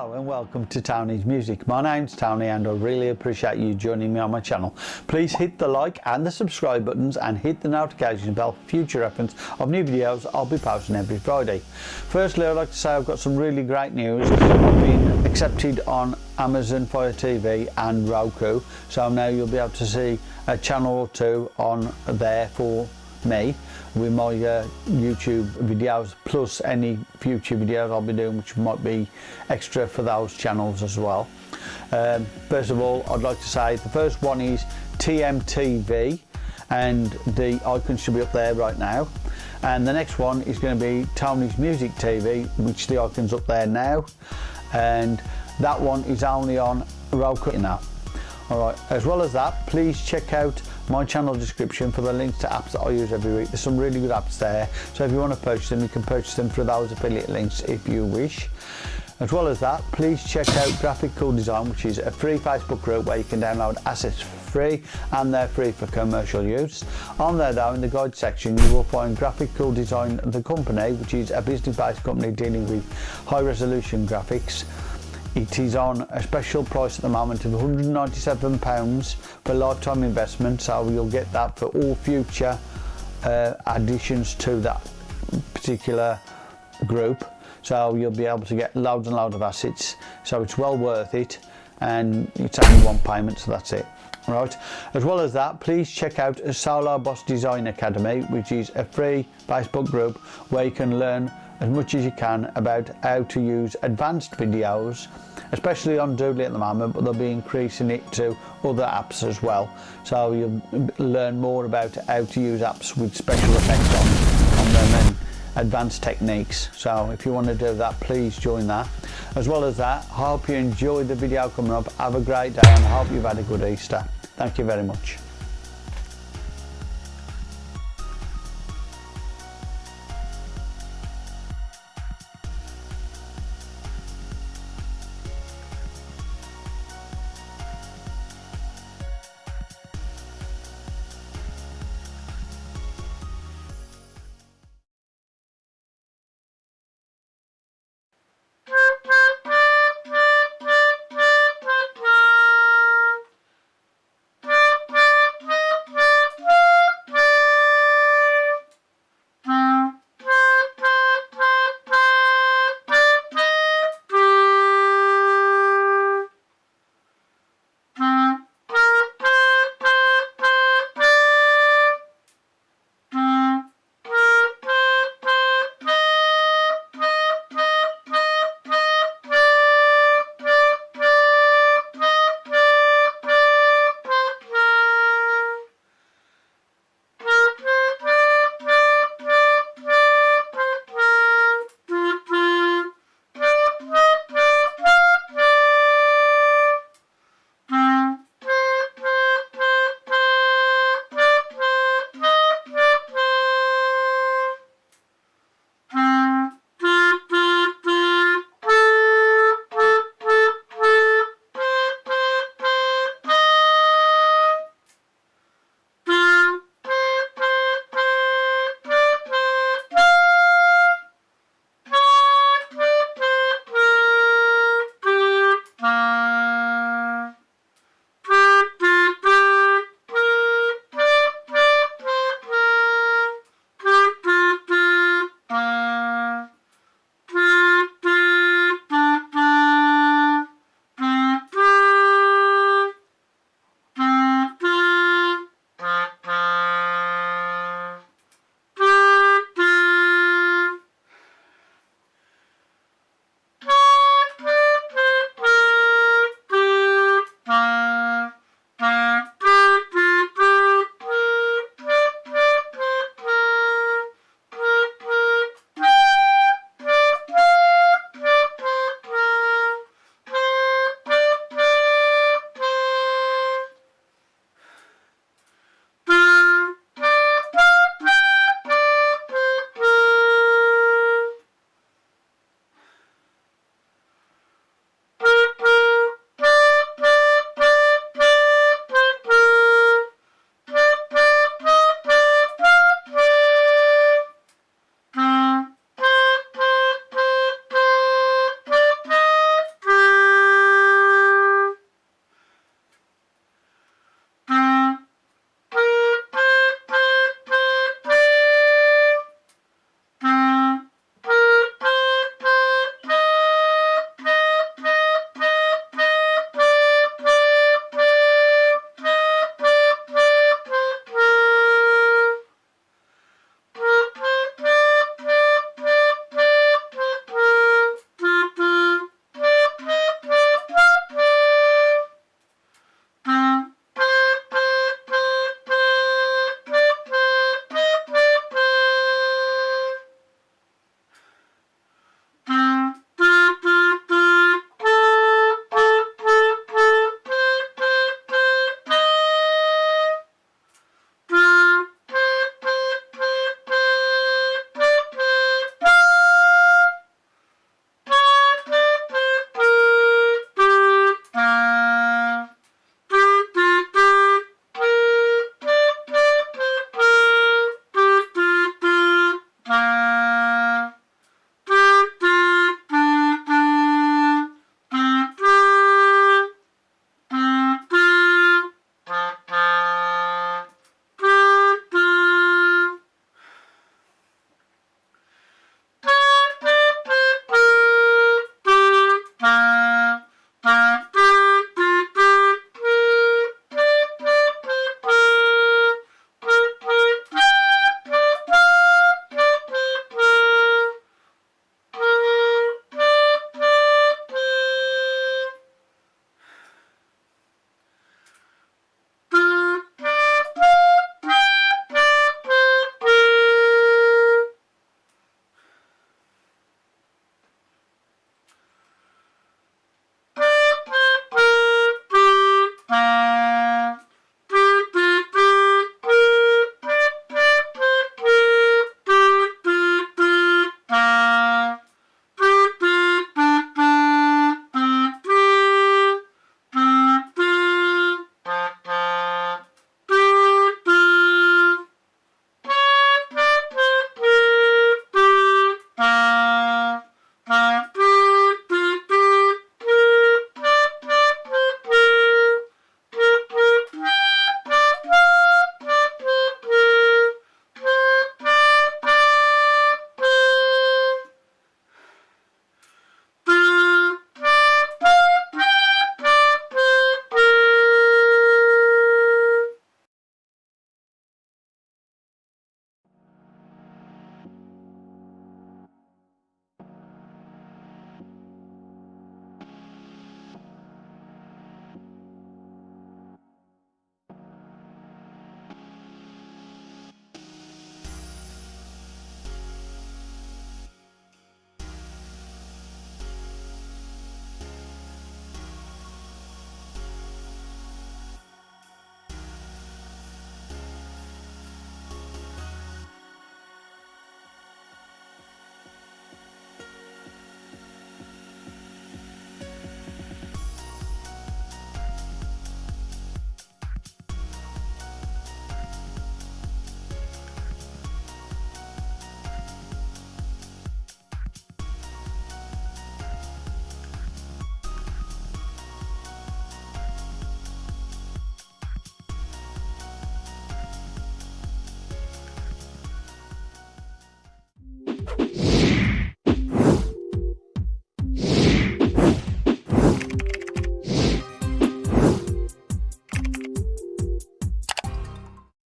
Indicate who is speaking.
Speaker 1: Hello and welcome to Tony's Music. My name's Tony and I really appreciate you joining me on my channel. Please hit the like and the subscribe buttons and hit the notification bell for future reference of new videos I'll be posting every Friday. Firstly I'd like to say I've got some really great news. I've been accepted on Amazon Fire TV and Roku so now you'll be able to see a channel or two on there for me with my uh, YouTube videos plus any future videos I'll be doing which might be extra for those channels as well. Um, first of all I'd like to say the first one is TMTV and the icon should be up there right now and the next one is going to be Tony's Music TV which the icon's up there now and that one is only on Roku now. Alright, as well as that please check out my channel description for the links to apps that I use every week. There's some really good apps there, so if you want to purchase them, you can purchase them through those affiliate links if you wish. As well as that, please check out Graphic Cool Design, which is a free Facebook group where you can download assets free and they're free for commercial use. On there though, in the guide section, you will find Graphic Cool Design, the company, which is a business-based company dealing with high-resolution graphics. It is on a special price at the moment of £197 for lifetime investment so you'll get that for all future uh, additions to that particular group. So you'll be able to get loads and loads of assets. So it's well worth it and it's only one payment so that's it. Right. As well as that please check out solar boss design academy which is a free facebook group where you can learn as much as you can about how to use advanced videos especially on Doodly at the moment but they'll be increasing it to other apps as well. So you'll learn more about how to use apps with special effects on, on them and advanced techniques. So if you want to do that please join that. As well as that I hope you enjoyed the video coming up. Have a great day and I hope you've had a good Easter. Thank you very much